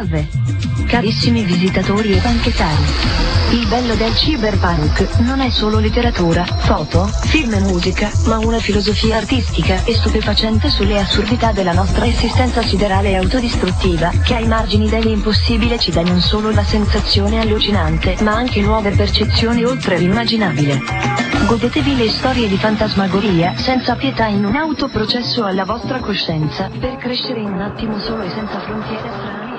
Salve! Carissimi visitatori e banchettari. Il bello del cyberpunk non è solo letteratura, foto, film e musica, ma una filosofia artistica e stupefacente sulle assurdità della nostra esistenza siderale e autodistruttiva, che ai margini dell'impossibile ci dà non solo la sensazione allucinante, ma anche nuove percezioni oltre l'immaginabile. Godetevi le storie di fantasmagoria, senza pietà in un autoprocesso alla vostra coscienza, per crescere in un attimo solo e senza frontiere strane.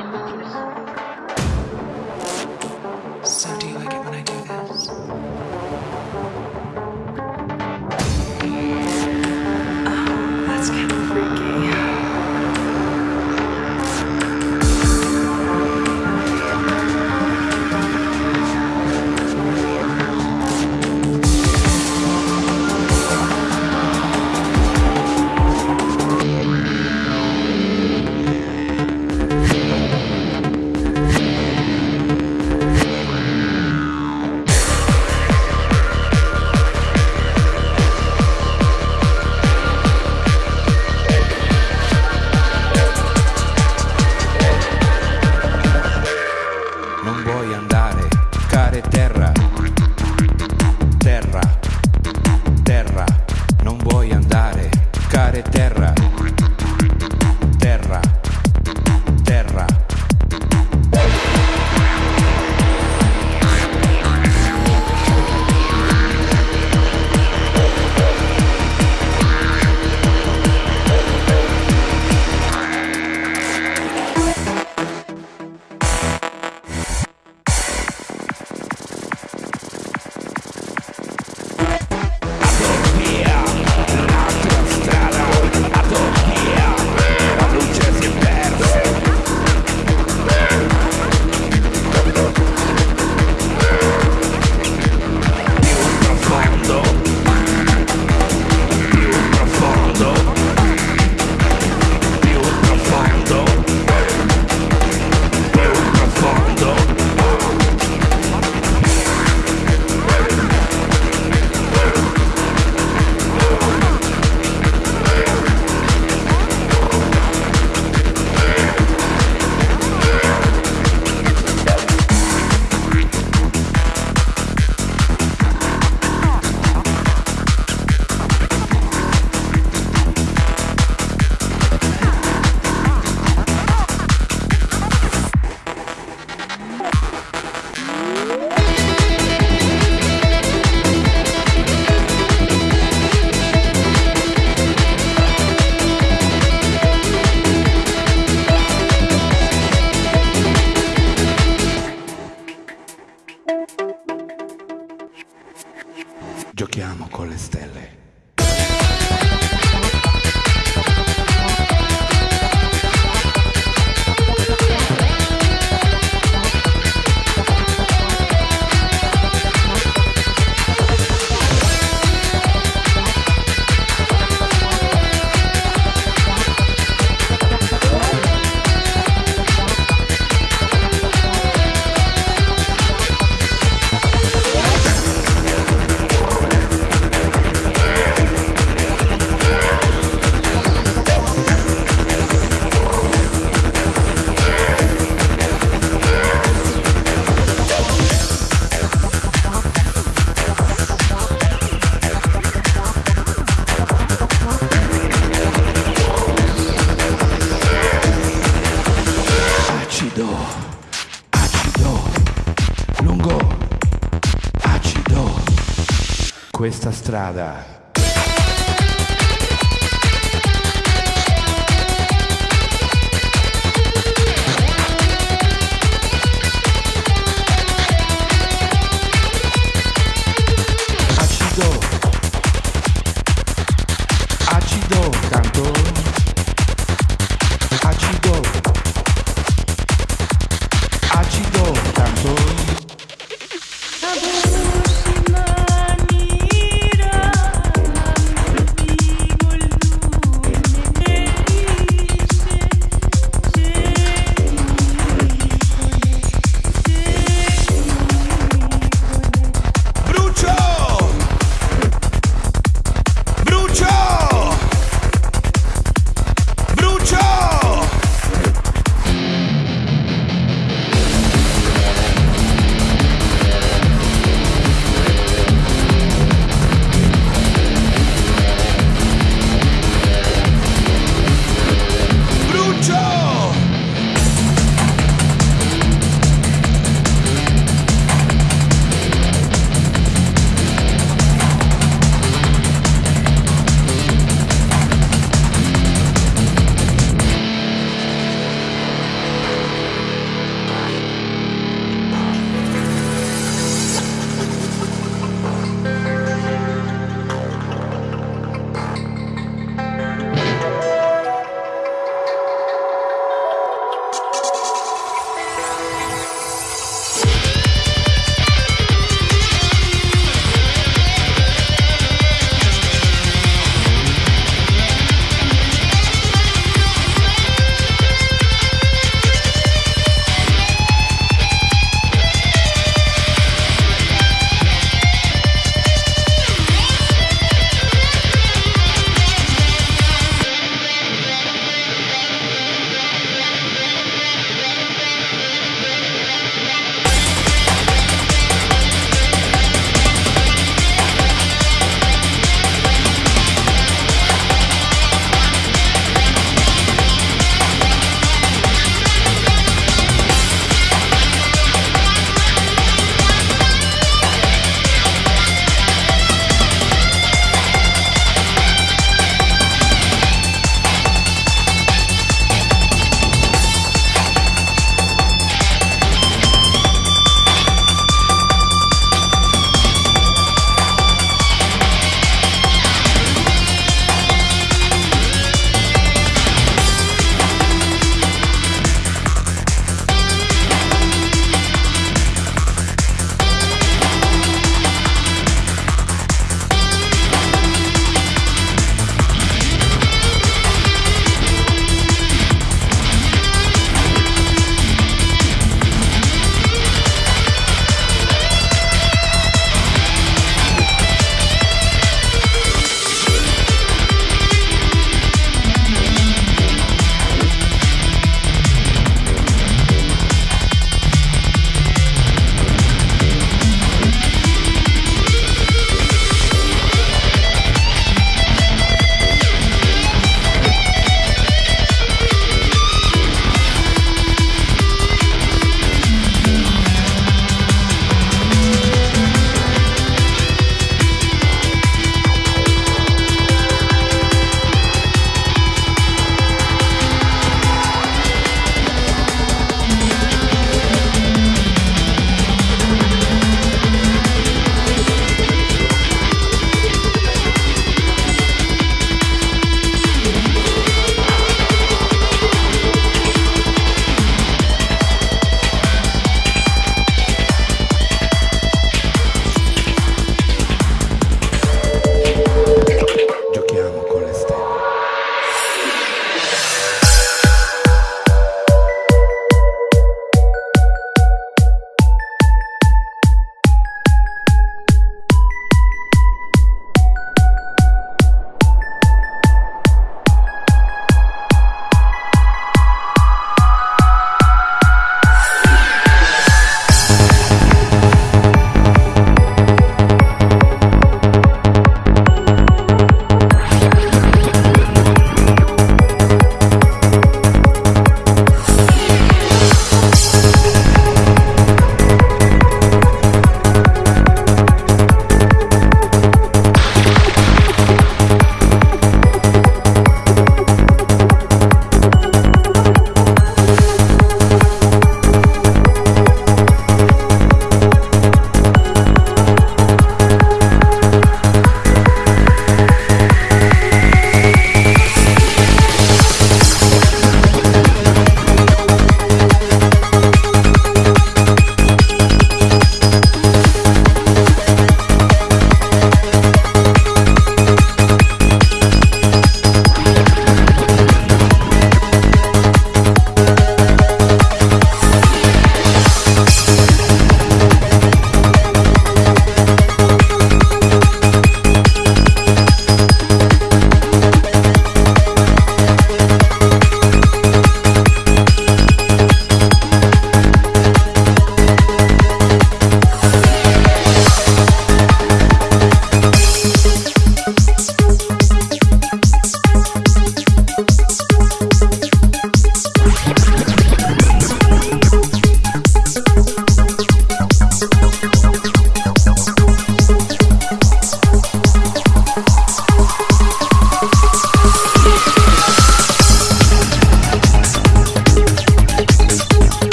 estrada.